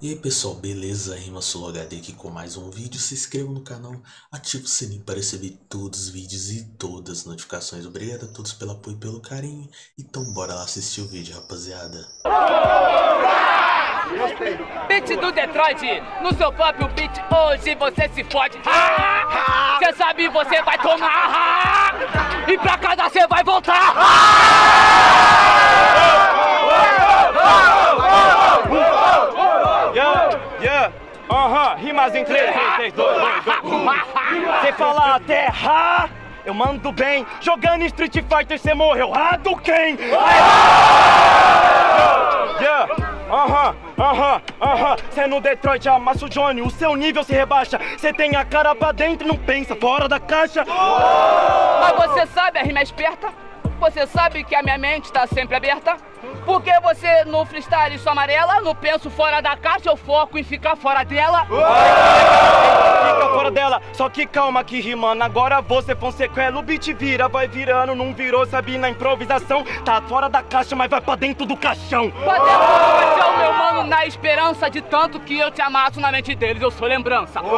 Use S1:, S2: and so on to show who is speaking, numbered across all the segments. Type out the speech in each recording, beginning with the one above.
S1: E aí pessoal, beleza? Rima Solo HD aqui com mais um vídeo. Se inscreva no canal, ative o sininho para receber todos os vídeos e todas as notificações. Obrigado a todos pelo apoio e pelo carinho. Então bora lá assistir o vídeo, rapaziada.
S2: Beat do Detroit, no seu próprio beat, hoje você se fode. Cê sabe, você vai tomar. E pra casa você vai voltar.
S3: Yeah, yeah, rimas em 3, 3, 3, 2, 2, 2. Você fala terra, eu mando bem. Jogando Street Fighter, você morreu. Hadouken! Yeah, aham, aham, aham. Cê no Detroit amassa o Johnny, o seu nível se rebaixa. Cê tem a cara pra dentro e não pensa fora da caixa.
S2: Mas você sabe, a rima é esperta. Você sabe que a minha mente tá sempre aberta. Porque você no freestyle sou amarela, no penso fora da caixa, eu foco em ficar fora dela.
S3: Fica fora dela, só que calma que rimando Agora você foi um sequela, o beat vira, vai virando Não virou, sabe, na improvisação Tá fora da caixa, mas vai pra dentro do caixão
S2: Pra dentro do caixão, meu mano, na esperança de tanto que eu te amasso na mente deles, eu sou lembrança. Do,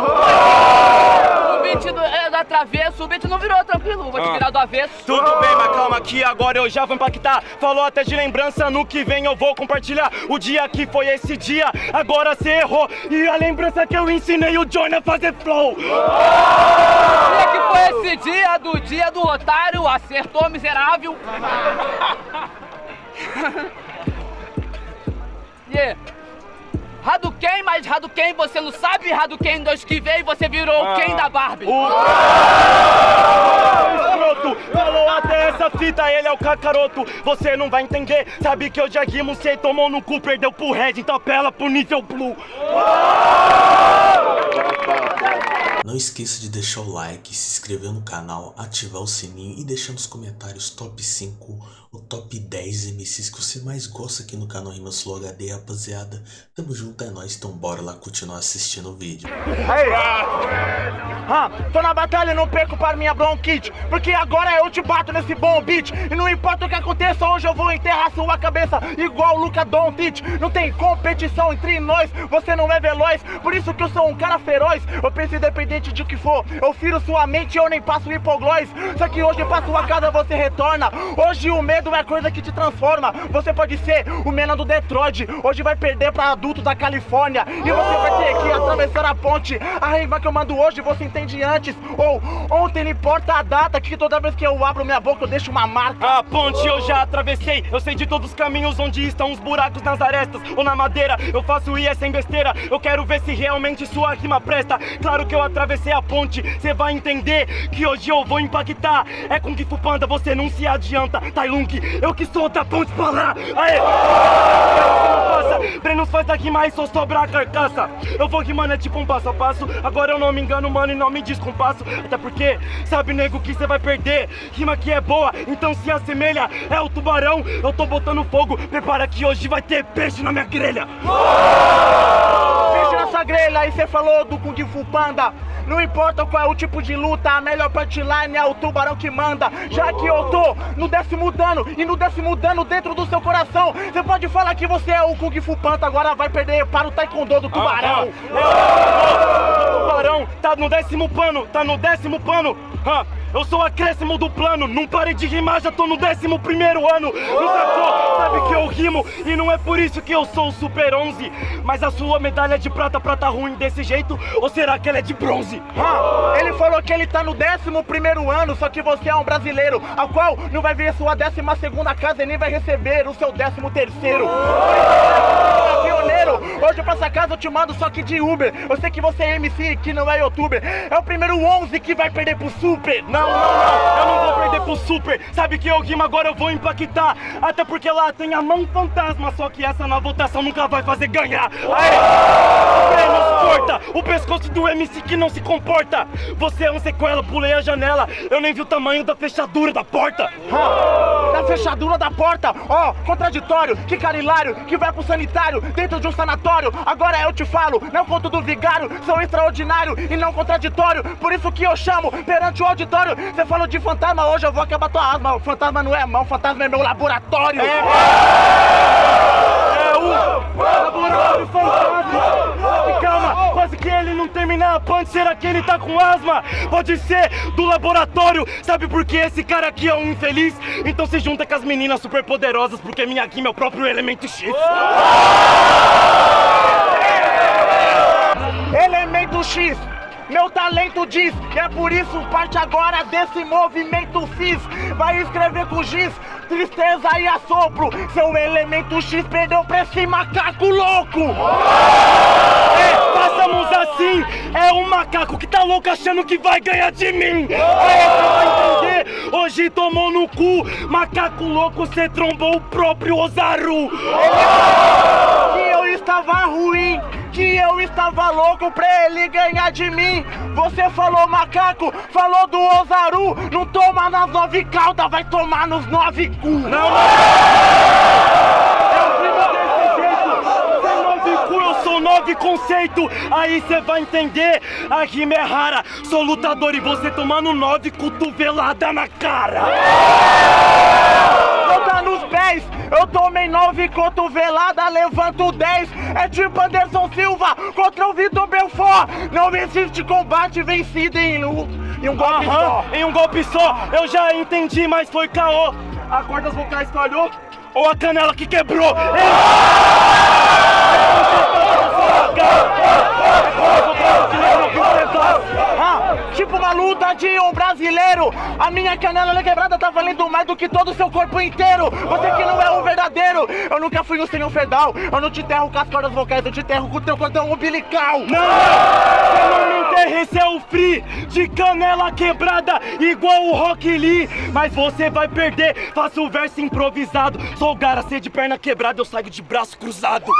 S2: da travesso, o beat não virou tranquilo, vou te virar do avesso.
S3: Tudo bem, mas calma que agora eu já vou impactar Falou até de lembrança, no que vem eu vou compartilhar O dia que foi esse dia, agora cê errou E a lembrança que eu ensinei o Johnny a fazer flow
S2: Dia que foi esse dia do dia do otário, acertou miserável. yeah. Hadouken, mas Hadouken você não sabe Hadouken dois que veio você virou o Ken da Barbie.
S3: O escroto falou até essa fita, ele é o cacaroto. Você não vai entender, sabe que eu já rimo, cê tomou no cu, perdeu pro Red, então apela pro nível blue.
S1: Não esqueça de deixar o like, se inscrever no canal, ativar o sininho e deixar nos comentários top 5 ou top 10 MCs que você mais gosta aqui no canal Rima Slow HD, rapaziada. Tamo junto, é nóis, então bora lá continuar assistindo o vídeo.
S3: Aí. Ah, tô na batalha, não perco para minha bronquite Porque agora eu te bato nesse bom beat E não importa o que aconteça, hoje eu vou enterrar sua cabeça Igual o Luca Doncic Não tem competição entre nós, você não é veloz Por isso que eu sou um cara feroz Eu penso independente de o que for Eu firo sua mente e eu nem passo hipoglós. Só que hoje pra sua casa você retorna. Hoje o medo é coisa que te transforma. Você pode ser o menino do Detroit. Hoje vai perder pra adulto da Califórnia. E você vai ter que atravessar a ponte. A rima que eu mando hoje você entende antes. Ou ontem não importa a data Que toda vez que eu abro minha boca eu deixo uma marca. A ponte eu já atravessei. Eu sei de todos os caminhos onde estão os buracos nas arestas Ou na madeira, eu faço IE sem besteira. Eu quero ver se realmente sua rima presta. Claro que eu atravessei a ponte Cê vai entender que hoje eu vou impactar. É com que Panda, você não se adianta. Tai Lung, eu que sou da ponte pra lá Aê! Brenos faz daqui mais só sobrar a carcaça. Eu vou rimando é tipo um passo a passo. Agora eu não me engano, mano, e não me descompasso. Até porque, sabe, nego, que cê vai perder. Rima que é boa, então se assemelha É o tubarão, eu tô botando fogo Prepara que hoje vai ter peixe na minha grelha. Peixe na sua grelha, e cê falou do Kung Fu Panda não importa qual é o tipo de luta, a melhor punchline é o tubarão que manda. Já que eu tô no décimo dano e no décimo dano dentro do seu coração, você pode falar que você é o Kung Fu Panda, agora vai perder para o Taekwondo do tubarão. O tá no décimo pano, tá no décimo pano. Ah, eu sou acréscimo do plano, não parei de rimar, já tô no décimo primeiro ano. Não sacou? Sabe que eu rimo e não é por isso que eu sou o Super 11. Mas a sua medalha de prata, prata ruim desse jeito, ou será que ela é de bronze? Ah, ele falou que ele tá no décimo primeiro ano, só que você é um brasileiro, ao qual não vai ver sua décima segunda casa e nem vai receber o seu décimo terceiro. Hoje pra essa casa eu te mando só que de Uber. Eu sei que você é MC, que não é youtuber. É o primeiro 11 que vai perder pro Super. Não, não, não, eu não vou perder pro Super. Sabe que eu rimo agora eu vou impactar. Até porque lá tem a mão fantasma, só que essa na votação nunca vai fazer ganhar. Aê! O pescoço do MC que não se comporta. Você é um sequela, pulei a janela. Eu nem vi o tamanho da fechadura da porta. Ah, da fechadura da porta. Ó, oh, contraditório, que cara hilário, que vai pro sanitário dentro de um sanatório. Agora eu te falo, não conto do vigário, sou extraordinário e não contraditório. Por isso que eu chamo perante o auditório. Você falou de fantasma, hoje eu vou acabar tua asma. O fantasma não é mão, o fantasma é meu laboratório. É, é um laboratório fantasma. Calma, quase que ele não terminar a punch, será que ele tá com asma? Pode ser do laboratório, sabe por que esse cara aqui é um infeliz? Então se junta com as meninas super poderosas, porque minha Kim é o próprio elemento X. Elemento X, meu talento diz, e é por isso parte agora desse movimento fiz. Vai escrever com giz, tristeza e assopro. Seu elemento X perdeu pra esse macaco louco. É, façamos assim, é um macaco que tá louco achando que vai ganhar de mim. Aí você vai entender, hoje tomou no cu, macaco louco, cê trombou o próprio Ozaru. Que eu estava ruim que eu estava louco pra ele ganhar de mim. Você falou macaco, falou do Ozaru, não toma nas nove cauda, vai tomar nos nove cu. Não, não. Eu vivo desse jeito, sem nove cu, eu sou nove conceito. Aí você vai entender, a rima é rara. Sou lutador e você tomando nove cotovelada na cara. Volta nos pés, eu tomei nove cotovelada, levanto dez. É tipo Anderson Silva contra o Vitor Belfort. Não existe combate vencido em um, em um golpe só. Em um golpe só, eu já entendi, mas foi caô. A cordas vocais falhou ou a canela que quebrou? Ah, tipo uma luta de um brasileiro A minha canela quebrada tá valendo mais do que todo o seu corpo inteiro. Você que não é um verdadeiro Eu nunca fui um senhor ferdal Eu não te enterro com as cordas vocais Eu te enterro com o teu cordão umbilical. Não, você não me enterra, esse é o free De canela quebrada igual o Rock Lee. Mas você vai perder, faço o verso improvisado. Sou o Garacê de perna quebrada, eu saio de braço cruzado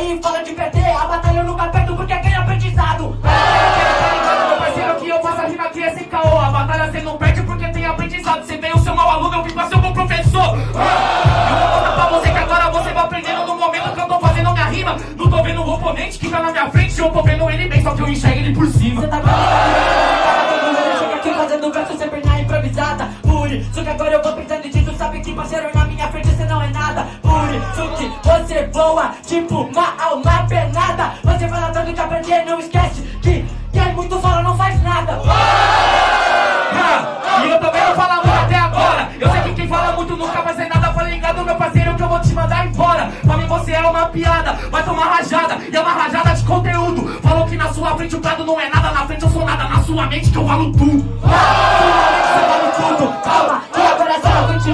S4: aí fala de perder, a batalha eu nunca perdo porque ganha aprendizado. Tá meu parceiro, que eu faço a rima é sem caô. A batalha você não perde porque tem aprendizado. Você veio ser mau aluno, eu vim pra ser bom professor. Eu vou contar pra você que agora você vai aprendendo no momento que eu tô fazendo minha rima. Não tô vendo o oponente que tá na minha frente, eu tô vendo ele bem, só que eu enxergo ele por cima. Você tá ligado? Chega aqui fazendo verso sempre na improvisada. Por isso que agora eu vou pensando tu sabe que parceiro na minha frente você não é nada. Por isso que você voa, tipo uma alma penada. Você fala tanto de aprender, não esquece que quem muito fala não faz nada. Ah, e eu também não falo muito até agora. Eu sei que quem fala muito nunca vai ser nada. Fala ligado, meu parceiro, que eu vou te mandar embora. Pra mim você é uma piada, vai tomar rajada. E é uma rajada de conteúdo. Falou que na sua frente o prado não é nada. Na frente eu sou nada, na sua mente que eu valo tudo. Sua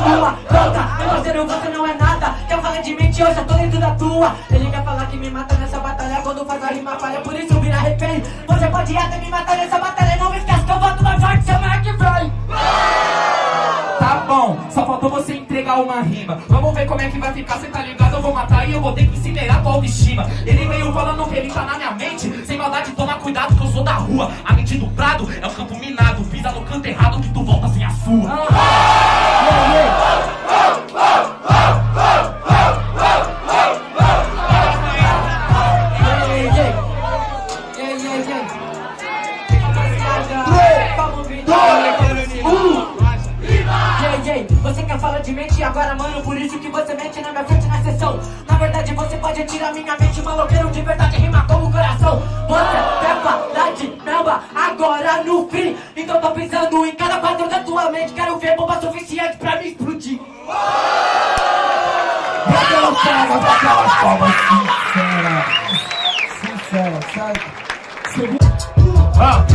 S4: Pronta, meu parceiro, você não é nada. Quer falar de mente, eu já tô dentro da tua. Ele quer falar que me mata nessa batalha quando faz a rima falha. Por isso vira refém. Você pode até me matar nessa batalha. Não esquece que eu volto mais forte semana que vem. Tá bom, só faltou você entregar uma rima. Vamos ver como é que vai ficar, cê tá ligado? Eu vou matar e eu vou ter que incinerar tua autoestima. Ele veio falando que ele tá na minha mente. Sem maldade, toma cuidado que eu sou da rua. A mente do prado é o campo minado. Pisa no canto errado que tu volta sem a sua. Falar de mente agora, mano, por isso que você mente na minha frente na sessão. Na verdade, você pode tirar minha mente, maloqueiro de verdade, rima como coração. Você quer falar de melba agora no free. Então tô pensando em cada quadro da tua mente. Quero ver bomba suficiente pra me explodir.
S5: Aquelas palmas, aquelas palmas sinceras. Sincera, sabe?
S3: Ah,
S5: Com a mente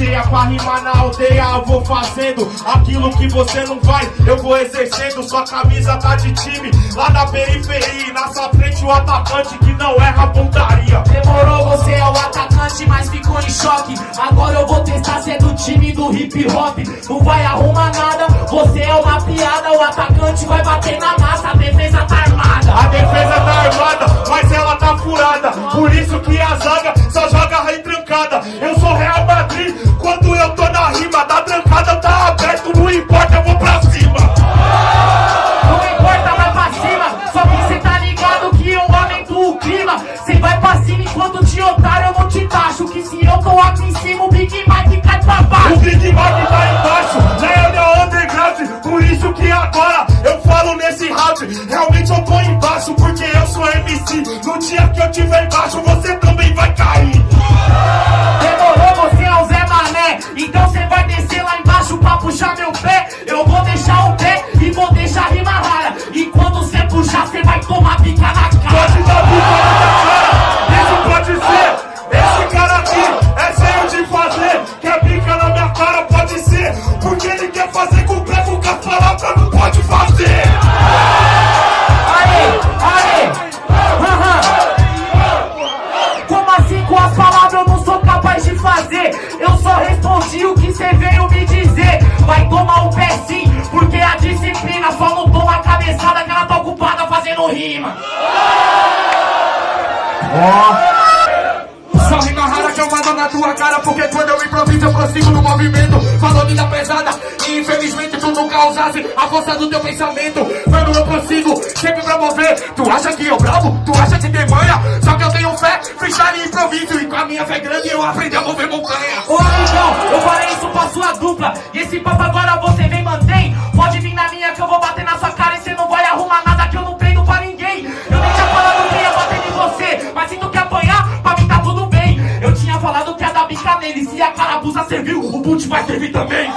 S5: cheia pra rimar na aldeia eu vou fazendo Aquilo que você não vai, eu vou exercendo Sua camisa tá de time, lá na periferia Na sua frente o atacante que não erra pontaria.
S4: Demorou, você é o atacante, mas ficou em choque. Agora eu vou testar ser do time do hip hop. Não vai arrumar nada, você é uma piada. O atacante vai bater na massa, a defesa tá armada.
S5: A defesa tá armada, mas ela tá furada. Por isso que Realmente eu tô embaixo, porque eu sou MC No dia que eu tiver embaixo, você também vai cair.
S4: Demorou, você é o Zé Mané. Então cê vai descer lá embaixo pra puxar meu pé. Eu vou deixar o pé e vou deixar a rima rara. E quando cê puxar, cê vai tomar pica na cara.
S5: Pode dar bica na cara, isso pode ser. Esse cara aqui é cheio de fazer. Quer bica na minha cara, pode ser. Porque ele quer fazer com o prego com as palavras não
S4: que cê veio me dizer Vai tomar um pé sim, porque a disciplina Só não toma a cabeçada que ela tá ocupada fazendo rima.
S5: Só rima rara que eu mando na tua cara Porque quando eu improviso eu prossigo no movimento. Falou vida pesada infelizmente tu nunca usasse a força do teu pensamento Mano eu prossigo sempre pra mover Tu acha que eu bravo? Tu acha que tem manha? Só que eu tenho fé, freestyle e improviso E com a minha fé grande eu aprendi a mover montanha.
S4: Ô amigão, eu falei isso pra sua dupla E esse papo agora você vem mantém. Pode vir na minha que eu vou bater na sua cara E cê não vai arrumar nada que eu não treino pra ninguém. Eu nem tinha falado que ia bater em você Mas se tu quer apanhar, pra mim tá tudo bem. Eu tinha falado que ia dar bica nele Se a carabuça serviu, o boot vai servir também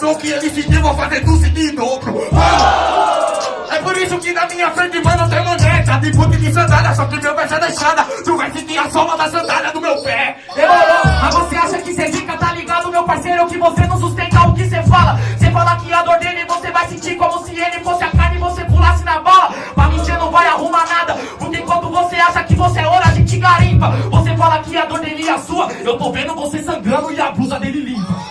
S5: dor que ele sentiu, vou fazer tu sentir em dobro. Mano, é por isso que na minha frente, mano, tem maneta de puta de sandália. Só que meu verso é deixada, tu vai sentir a sola da sandália do meu pé.
S4: Demorou, mas você acha que cê fica, tá ligado, meu parceiro? Que você não sustenta o que cê fala Cê fala que a dor dele você vai sentir como se ele fosse a carne e você pulasse na bala Pra mim cê não vai arrumar nada Porque enquanto você acha que você é ouro, a gente garimpa Você fala que a dor dele é a sua Eu tô vendo você sangrando e a blusa dele limpa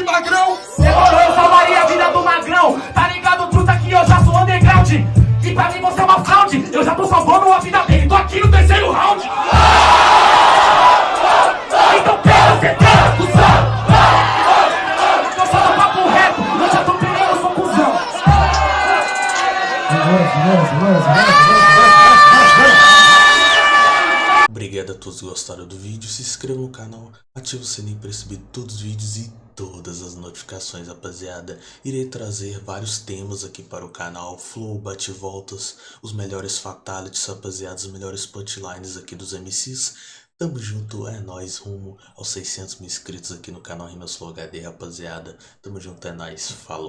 S5: de magrão.
S4: Demorou, eu salvaria a vida do magrão. Tá ligado, truta, que eu já sou underground. E pra mim você é uma fraude. Eu já tô salvando a vida dele. Tô aqui no terceiro round. Então pega, cê tem, cuzão Eu sou do papo reto. Eu já tô pegando, eu sou cuzão.
S1: Obrigado a todos que gostaram do vídeo, se inscreva no canal, ative o sininho para receber todos os vídeos e todas as notificações, rapaziada. Irei trazer vários temas aqui para o canal, flow, bate-voltas, os melhores fatalities, rapaziada, os melhores punchlines aqui dos MCs. Tamo junto, é nóis, rumo aos 600 mil inscritos aqui no canal Rimas Flow HD, rapaziada. Tamo junto, é nóis, falou.